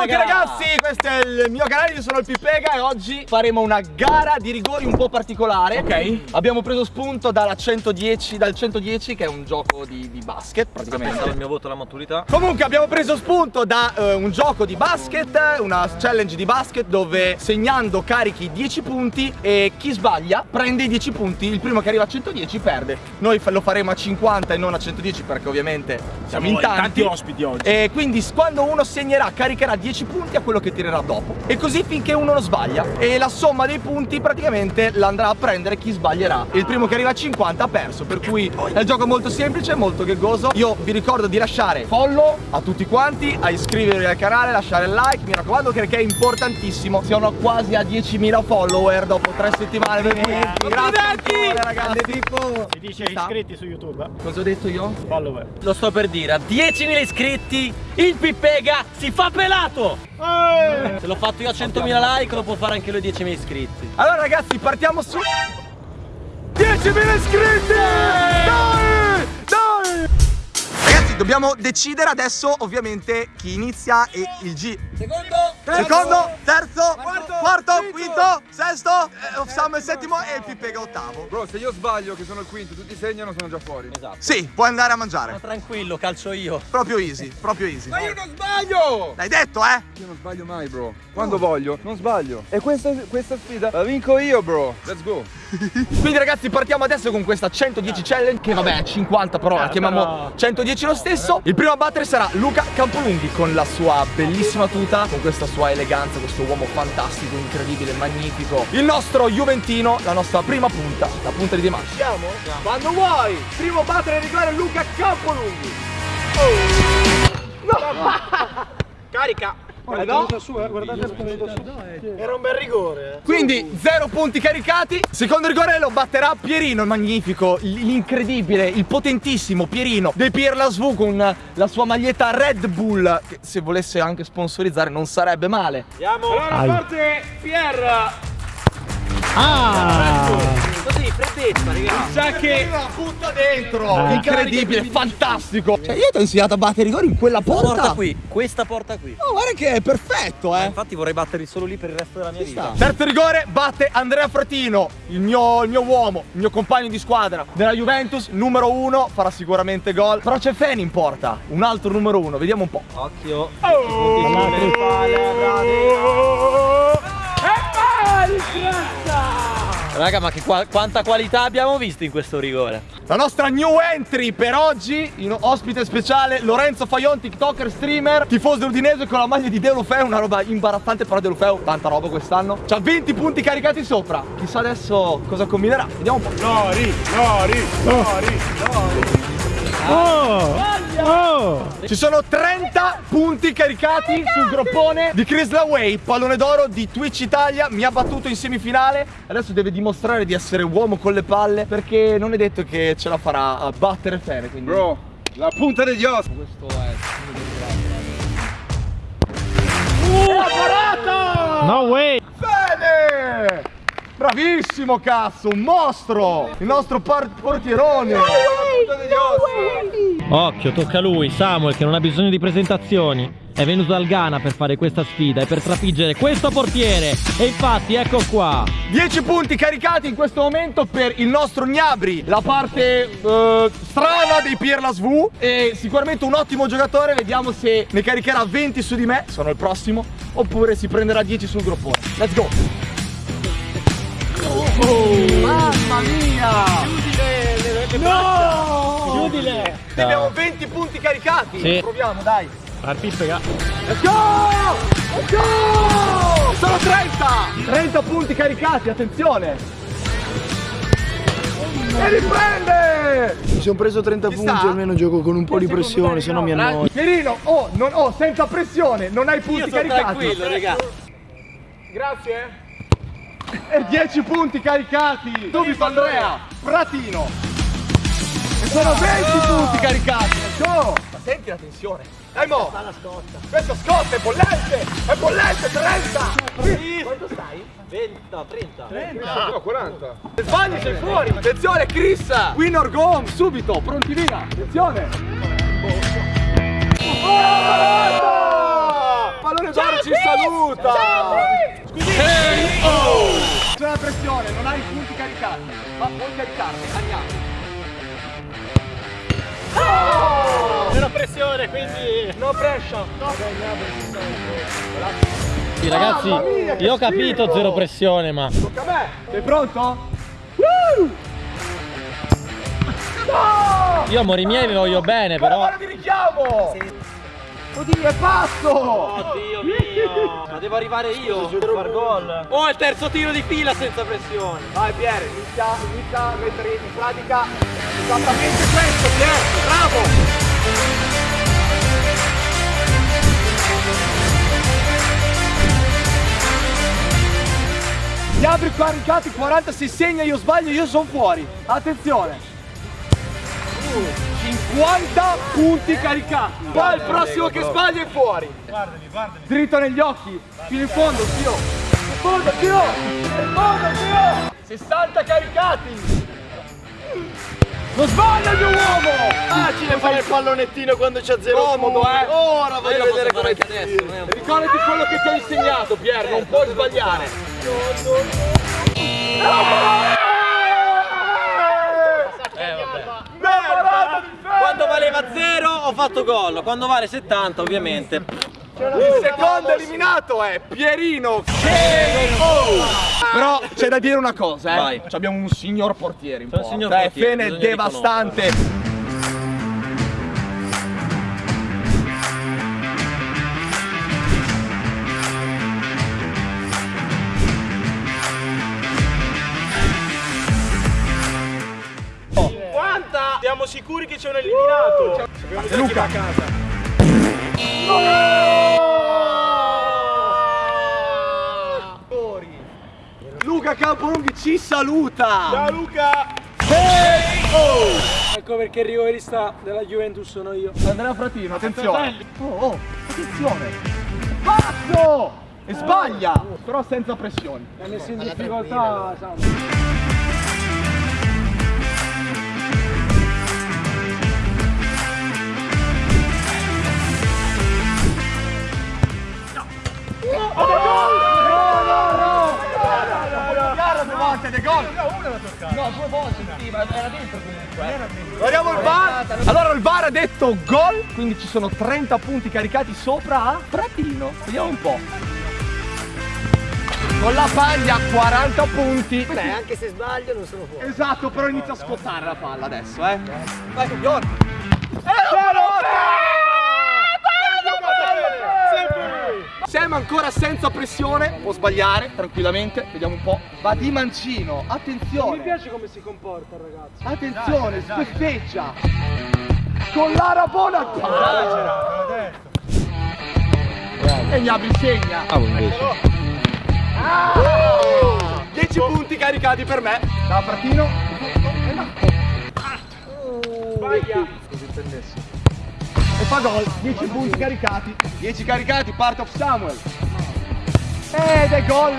Benvenuti ragazzi, questo è il mio canale, io sono il Pipega e oggi faremo una gara di rigori un po' particolare Ok. Abbiamo preso spunto dalla 110, dal 110 che è un gioco di, di basket praticamente il mio voto alla maturità. Comunque abbiamo preso spunto da eh, un gioco di basket, una challenge di basket dove segnando carichi 10 punti e chi sbaglia prende i 10 punti, il primo che arriva a 110 perde. Noi lo faremo a 50 e non a 110 perché ovviamente siamo, in tanti. tanti ospiti oggi. E quindi quando uno segnerà caricherà 10 punti a quello che tirerà dopo. E così finché uno non sbaglia. E la somma dei punti praticamente la andrà a prendere chi sbaglierà. Il primo che arriva a 50 ha perso. Per cui è un gioco molto semplice, molto ghegoso. Io vi ricordo di lasciare follow a tutti quanti, a iscrivervi al canale, lasciare il like, mi raccomando perché è importantissimo. Siamo quasi a 10.000 follower dopo tre settimane. Per cui grazie ancora, ragazzi. Si dice iscritti su YouTube. eh? Cosa ho detto io? Follower. Lo sto per dire, a 10.000 iscritti il Pippega si fa pelato! Se l'ho fatto io a 100.000 like lo può fare anche lui a 10.000 iscritti. Allora ragazzi partiamo su 10.000 iscritti! Dai! Dai! Ragazzi dobbiamo decidere adesso ovviamente chi inizia e il G Secondo! Secondo, terzo, quarto, quinto, sesto, eh, Samuel settimo e il Pippega ottavo Bro, se io sbaglio che sono il quinto, tutti segnano, sono già fuori. Esatto. Sì, puoi andare a Ma mangiare tranquillo, calcio io. Proprio easy, proprio easy Ma io non sbaglio! L'hai detto eh? Io non sbaglio mai, bro. Quando voglio, non sbaglio. E questa, questa sfida la vinco io, bro. Let's go. Quindi ragazzi partiamo adesso con questa 110 challenge Che vabbè è 50 però la chiamiamo 110 lo stesso Il primo a battere sarà Luca Campolunghi Con la sua bellissima tuta Con questa sua eleganza Questo uomo fantastico, incredibile, magnifico. Il nostro Juventino La nostra prima punta La punta di Dimash Siamo? Quando vuoi. Primo battere a rigore Luca Campolunghi Carica. Eh no? Era un bel rigore. Quindi zero punti caricati Secondo rigore lo batterà Pierino il magnifico L'incredibile, il potentissimo Pierino Del Pierla SV con la sua maglietta Red Bull Che se volesse anche sponsorizzare non sarebbe male Andiamo. Allora parte Pier. Così, freddezza, ragazzi. Sa che butta dentro Incredibile, fantastico Cioè io ti ho insegnato a battere rigori in quella porta Porta qui, questa porta qui. Oh, guarda che è perfetto eh Infatti vorrei batterli solo lì per il resto della mia vita. Terzo rigore batte Andrea Fratino, il mio, il mio uomo, il mio compagno di squadra della Juventus, numero uno, farà sicuramente gol. Però c'è Feni in porta, un altro numero uno, vediamo un po'. Occhio. Raga, ma che qua- quanta qualità abbiamo visto in questo rigore? La nostra new entry per oggi, in ospite speciale Lorenzo Fajon, TikToker, streamer, tifoso udinese con la maglia di De Lufeu, una roba imbarazzante, però De Lufeu, tanta roba quest'anno. C'ha 20 punti caricati sopra. Chissà adesso cosa combinerà. Vediamo un po'. Lori, Lori, Lori, Lori. Ci sono 30 punti caricati sul groppone di Chris Laway, pallone d'oro di Twitch Italia, mi ha battuto in semifinale, adesso deve dimostrare di essere uomo con le palle perché non è detto che ce la farà a battere Fene, quindi Bro, la punta degli ossi. questo è Uh, parata! No way. Fene! Bravissimo cazzo, un mostro! Il nostro portierone! Occhio, tocca a lui, Samuel, che non ha bisogno di presentazioni. È venuto dal Ghana per fare questa sfida e per trafiggere questo portiere. E infatti, ecco qua. 10 punti caricati in questo momento per il nostro Gnabri, la parte eh, strana dei Pierla Svu e sicuramente un ottimo giocatore, vediamo se ne caricherà 20 su di me, sono il prossimo, oppure si prenderà 10 sul groppone. Let's go! Mamma mia! No! Chiudile. Abbiamo 20 punti caricati! Sì. Proviamo, dai! Pippega. Let's go! Let's go! Sono 30! 30 punti caricati, attenzione! E riprende! Mi sono preso 30 Ci punti, sta? almeno gioco con un po' di pressione, se no mi annoio. Pierino, oh, non, oh, senza pressione, non hai punti Io sono caricati. tranquillo, raga. Grazie. E 10 punti caricati. Subito Andrea, Fratino. E sono 20 punti caricati. Go. Ma senti la tensione. Dai mo. Questa scotta è bollente. È bollente, 30. Quanto stai? 20, no, 30. No, 40. Se sbagli sei fuori. Attenzione Chris. Win or go home, subito. Pronti via. Attenzione. Oh! Pallone d'oro battuta! C'è pressione, non hai i punti caricati, ma puoi caricarli, andiamo. Zero pressione, quindi no pressure. Sì, ragazzi, mia, io ho capito schifo! zero pressione, ma Tocca a me! Sei pronto? Woo! No! io amori miei vi voglio bene, però mano di richiamo! Oddio, è pazzo! Oddio mio! Ma devo arrivare io per far gol. Oh, il terzo tiro di fila senza pressione. Vai Pier, inizia, inizia a mettere in pratica esattamente questo, Pier! Bravo! Gli altri caricati 40 si segna, io sbaglio, io sono fuori. Attenzione! 50 punti caricati. Poi il prossimo che sbaglia è fuori. Guardali, guardali. Dritto negli occhi, fino in fondo, zio. In fondo, zio! In fondo, zio! 60 caricati! Non sbaglia il mio uomo! Facile fare il pallonettino quando c'è zero Comodo, eh! Ora voglio Io vedere come fare adesso. Ricordati quello che ti ho insegnato, Pier, non puoi sbagliare vabbè. Parata di ferro! Quando valeva 0 ho fatto gol, quando vale 70 ovviamente. Il secondo eliminato è Pierino. Però c'è da dire una cosa, eh. Vai. Ci Abbiamo un signor portiere in porta. signor eh, portiere, Fene bisogna devastante. Sicuri che c'è un eliminato? Chi va a casa. Luca Campolunghi ci saluta. Ciao Luca! Ecco perché il rivolista della Juventus sono io. Andrea Fratino, attenzione. Oh, oh, attenzione. Pazzo! E sbaglia, però senza pressioni. È messo in difficoltà, Samu. No, due volte, sì, ma era dentro comunque. Guardiamo il VAR. Allora il VAR ha detto gol, quindi ci sono 30 punti caricati sopra a Fratino. Vediamo un po'. Con la paglia 40 punti. Beh, anche se sbaglio non sono fuori. Esatto, però inizia a scottare la palla adesso, eh. Vai, Fior. Eh, Sam ancora senza pressione, può sbagliare tranquillamente, vediamo un po'. Va di mancino, Mi attenzione, piace come si comporta il ragazzo. attenzione, sbeffeggia. Con la rabona al palo. E Gnabry segna. Ah, invece. 10 punti caricati per me. Da Fratino. E fa gol. 10 punti caricati. 10 caricati, part of Samuel. Ed è gol.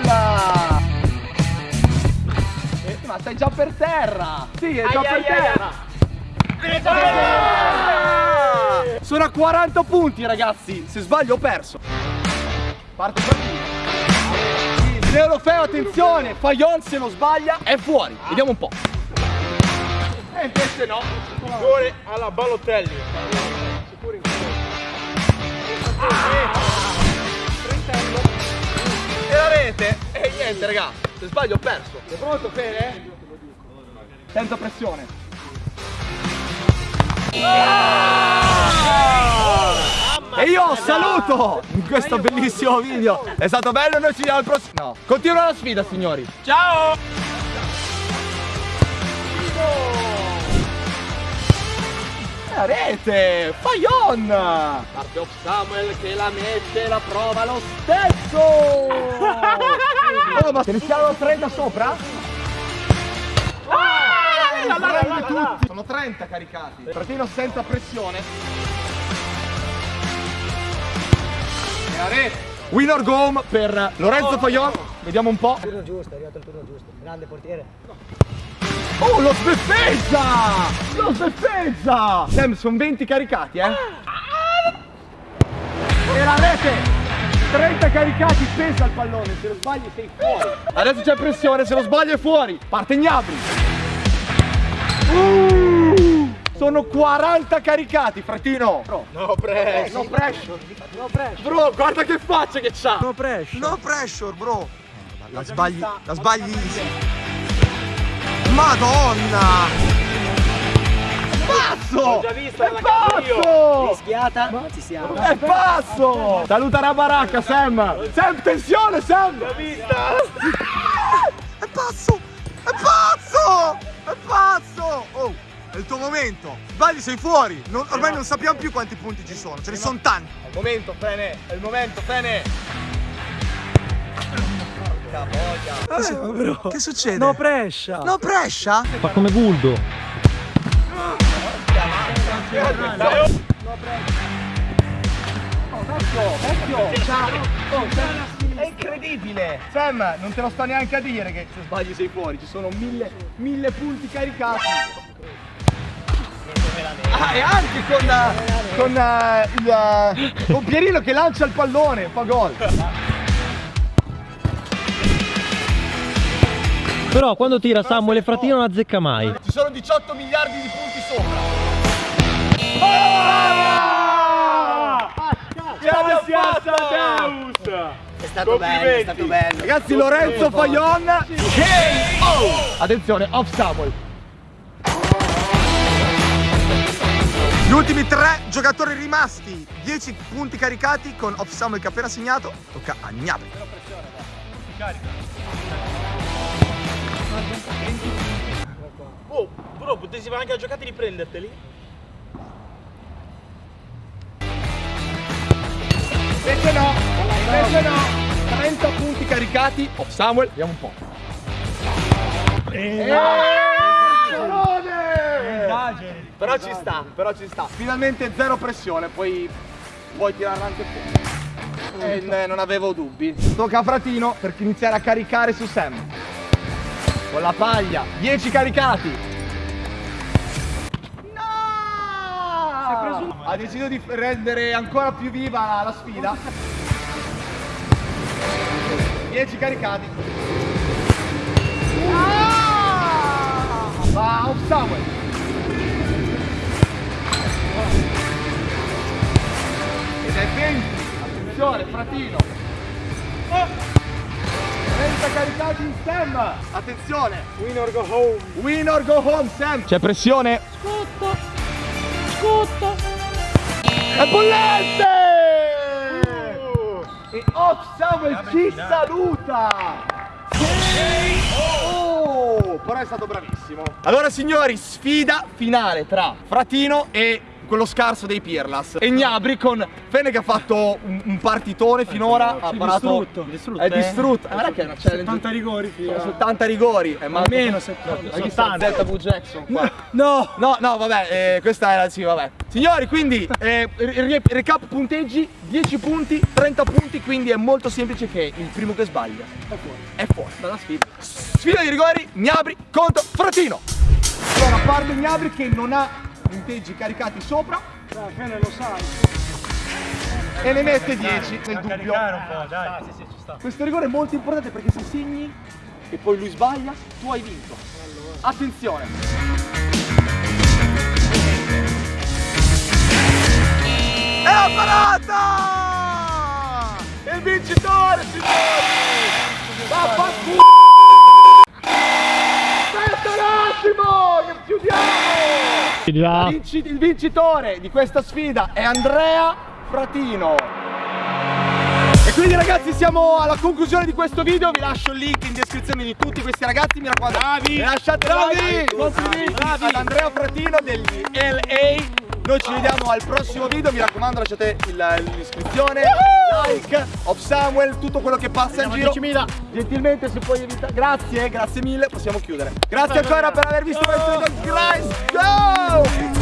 Eh, ma stai già per terra. Sì, è già per terra. Sono a 40 punti ragazzi. Se sbaglio ho perso. Parte Fratino. Neolofeo, attenzione, Fayon se non sbaglia è fuori. Vediamo un po'. E invece no. Rigore alla Balotelli. E la rete? E niente, raga. Se sbaglio ho perso. Sei pronto, Fede? Senza pressione. E io saluto in questo bellissimo video. È stato bello, noi ci vediamo al prossimo. No. Continua la sfida, signori. Ciao! La rete! Fayon! Parte of Samuel che la mette, la prova lo stesso! oh, ma se ne siamo 30 sopra? Ah, tutti! Sono 30 caricati. Fratino senza pressione. E la rete. Win or go home per Lorenzo Fayon. Vediamo un po'. Turno giusto, è arrivato il turno giusto. Grande portiere. Oh, lo sbeffeggia! Lo sbeffeggia! Sam, sono 20 caricati, eh? E la rete! 30 caricati, pensa al pallone, se lo sbagli sei fuori. Adesso c'è pressione, se lo sbaglio è fuori. Parte Gnabry. Uh, sono 40 caricati, fratino. No, press. No pressure. No pressure. Bro, guarda che faccia che c'ha. No pressure. No pressure, bro. La sbagli, la sbagli. Madonna! Pazzo! L'ho già vista, È la cazzo io. pazzo! Rischiata, ci siamo. È pazzo! Saluta la baracca, Sam! Sam, tensione, Sam! L'ho vista. È pazzo! È pazzo! È pazzo! Oh, è il tuo momento! Sbagli, sei fuori! Non- ormai non sappiamo più quanti punti ci sono, ce ne sono tanti! È il momento, Fene! È il momento, Fene! Che succede? No pressure. No pressure? Fa come Guldo. È incredibile! Sam, non te lo sto neanche a dire che se sbagli sei fuori, ci sono mille, mille punti caricati. Ah, e anche con, eh, con, eh, il, eh, con Pierino che lancia il pallone, fa gol. Però quando tira Samuel e Fratino non azzecca mai. Ci sono 18 miliardi di punti sopra. Ah! Ce l'abbiamo fatta! È stato bello, è stato bello. Ragazzi, Lorenzo Fayon KO! Attenzione, off Samuel. Gli ultimi tre giocatori rimasti, 10 punti caricati con off Samuel che ha appena segnato. Tocca a Gnabry. Oh, bro, potessi fare anche la giocata e riprenderteli? Invece no, invece no. 30 punti caricati. Off Samuel, vediamo un po'. Eh, Però ci sta, però ci sta. Finalmente zero pressione, poi puoi tirarla anche fuori. Eh, n- non avevo dubbi. Tocca a Fratino per iniziare a caricare su Sam. Con la paglia, 10 caricati. No! Ha deciso di rendere ancora più viva la, la sfida. 10 caricati. Ah! Va off Samuel. Ed è 20. Attenzione, fratino. 30 caricati in Sam. Attenzione. Win or go home. Win or go home, Sam. C'è pressione. Scotto! Scotto! È bollente! E Off Samuel ci saluta! Oh, però è stato bravissimo. Allora signori, sfida finale tra Fratino e quello scarso dei Pirlas e Gnabri con Fene che ha fatto un, un partitone finora ha parato distrutto. è distrutto eh, guarda che è una challenge 70 rigori, figa. sono 70 rigori è ma Almeno 70. ma chi sta ZW Jackson qua No. No, no, vabbè, eh, questa era, sì, vabbè. Signori, quindi, eh, recap punteggi, 10 punti, 30 punti, quindi è molto semplice che il primo che sbaglia è fuori dalla sfida. Sfida di rigori, Gnabri contro Fratino. Allora, parlo Gnabri che non ha punteggi caricati sopra Dai, Fene lo sai. e ne mette 10 nel dubbio. Questo rigore è molto importante perché se segni e poi lui sbaglia, tu hai vinto. Attenzione. È la parata! Il vincitore, signori! Vaffanculo! Aspetta un attimo, chiudiamo! Il vincitore di questa sfida è Andrea Fratino. Quindi ragazzi siamo alla conclusione di questo video, vi lascio il link in descrizione di tutti questi ragazzi, mi raccomando, bravi, lasciate bravi, complimenti ad Andrea Fratino degli LA. Noi ci vediamo al prossimo video, mi raccomando lasciate l'iscrizione, like, of Samuel, tutto quello che passa in giro. Gentilmente se puoi evitare. Grazie, grazie mille, possiamo chiudere. Grazie ancora per aver visto questo video. Guys, go!